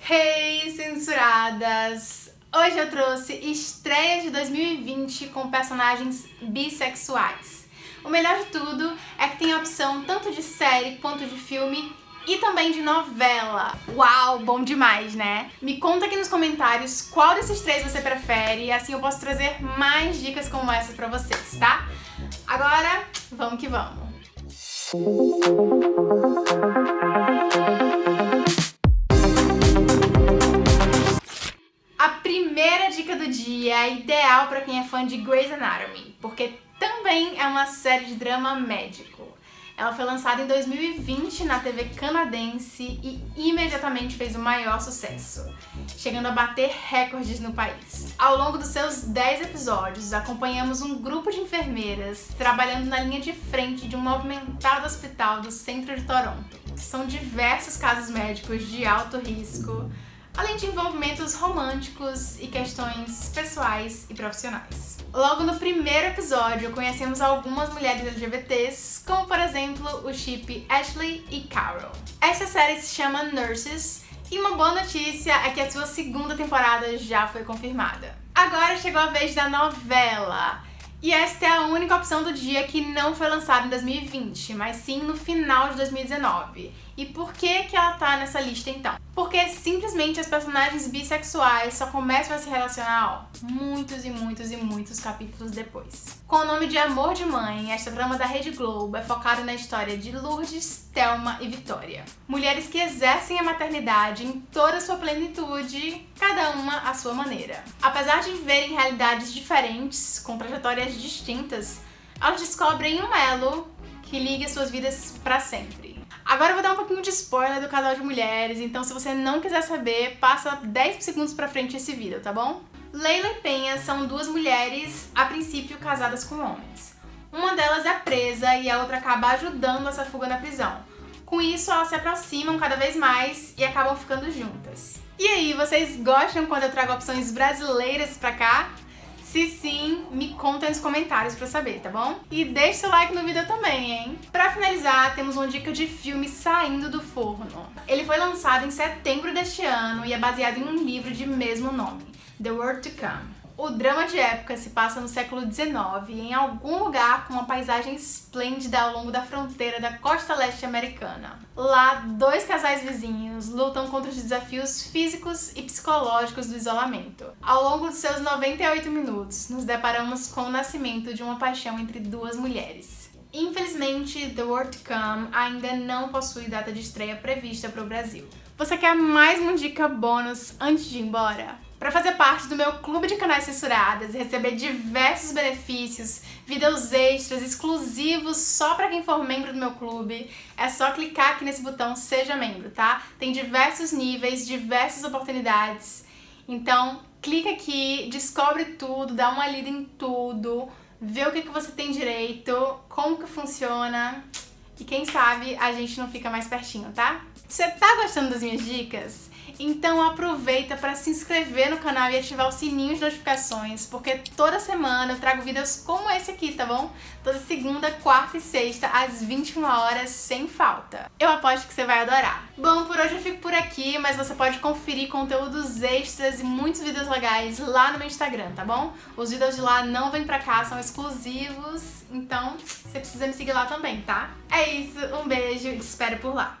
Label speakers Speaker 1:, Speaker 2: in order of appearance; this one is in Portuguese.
Speaker 1: Hey, censuradas! Hoje eu trouxe estreia de 2020 com personagens bissexuais. O melhor de tudo é que tem a opção tanto de série quanto de filme e também de novela. Uau, bom demais, né? Me conta aqui nos comentários qual desses três você prefere e assim eu posso trazer mais dicas como essas pra vocês, tá? Agora, vamos que vamos! Primeira dica do dia ideal para quem é fã de Grey's Anatomy, porque também é uma série de drama médico. Ela foi lançada em 2020 na TV canadense e imediatamente fez o maior sucesso, chegando a bater recordes no país. Ao longo dos seus 10 episódios, acompanhamos um grupo de enfermeiras trabalhando na linha de frente de um movimentado hospital do centro de Toronto. São diversos casos médicos de alto risco, além de envolvimentos românticos e questões pessoais e profissionais. Logo no primeiro episódio, conhecemos algumas mulheres LGBTs, como por exemplo o chip Ashley e Carol. Esta série se chama Nurses e uma boa notícia é que a sua segunda temporada já foi confirmada. Agora chegou a vez da novela. E esta é a única opção do dia que não foi lançada em 2020, mas sim no final de 2019. E por que que ela tá nessa lista então? Porque simplesmente as personagens bissexuais só começam a se relacionar ó, muitos e muitos e muitos capítulos depois. Com o nome de Amor de Mãe, esta trama da Rede Globo é focada na história de Lourdes, Thelma e Vitória. Mulheres que exercem a maternidade em toda a sua plenitude, cada uma à sua maneira. Apesar de viverem realidades diferentes, com trajetórias distintas, elas descobrem um elo que liga suas vidas para sempre. Agora eu vou dar um pouquinho de spoiler do casal de mulheres, então se você não quiser saber, passa 10 segundos pra frente esse vídeo, tá bom? Leila e Penha são duas mulheres, a princípio, casadas com homens. Uma delas é presa e a outra acaba ajudando essa fuga na prisão. Com isso, elas se aproximam cada vez mais e acabam ficando juntas. E aí, vocês gostam quando eu trago opções brasileiras pra cá? Conta nos comentários pra saber, tá bom? E deixa seu like no vídeo também, hein? Pra finalizar, temos uma dica de filme saindo do forno. Ele foi lançado em setembro deste ano e é baseado em um livro de mesmo nome, The World to Come. O drama de época se passa no século XIX, em algum lugar com uma paisagem esplêndida ao longo da fronteira da costa leste americana. Lá, dois casais vizinhos lutam contra os desafios físicos e psicológicos do isolamento. Ao longo de seus 98 minutos, nos deparamos com o nascimento de uma paixão entre duas mulheres. Infelizmente, The World to Come ainda não possui data de estreia prevista para o Brasil. Você quer mais uma dica bônus antes de ir embora? Para fazer parte do meu clube de canais censuradas e receber diversos benefícios, vídeos extras exclusivos só para quem for membro do meu clube, é só clicar aqui nesse botão Seja Membro, tá? Tem diversos níveis, diversas oportunidades. Então, clica aqui, descobre tudo, dá uma lida em tudo, vê o que, que você tem direito, como que funciona e quem sabe a gente não fica mais pertinho, tá? Você tá gostando das minhas dicas? Então aproveita para se inscrever no canal e ativar o sininho de notificações, porque toda semana eu trago vídeos como esse aqui, tá bom? Toda segunda, quarta e sexta, às 21 horas, sem falta. Eu aposto que você vai adorar. Bom, por hoje eu fico por aqui, mas você pode conferir conteúdos extras e muitos vídeos legais lá no meu Instagram, tá bom? Os vídeos de lá não vêm pra cá, são exclusivos, então você precisa me seguir lá também, tá? É isso, um beijo e te espero por lá.